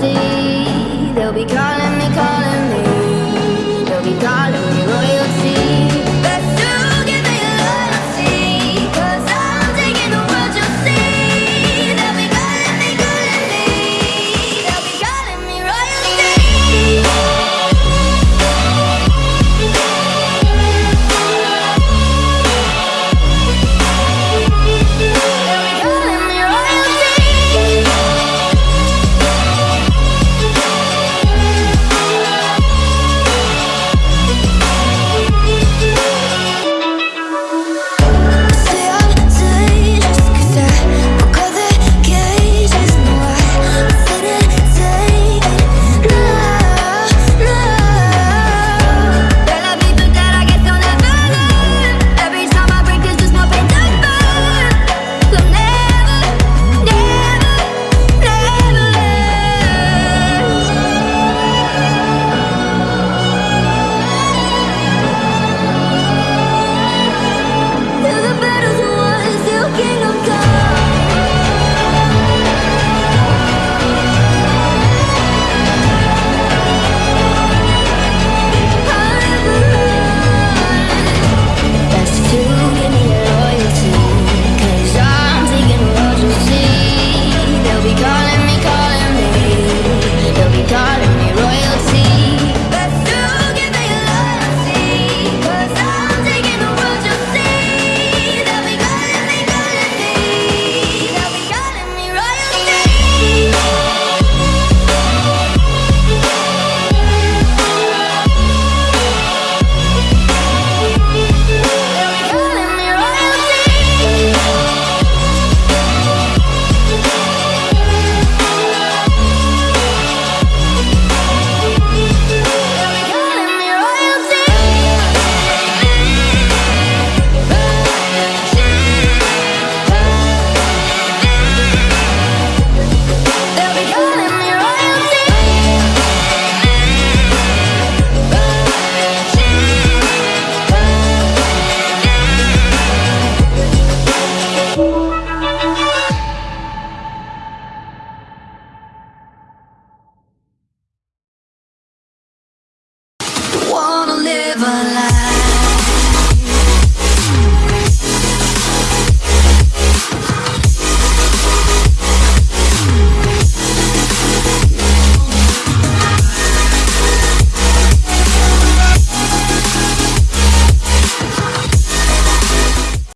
see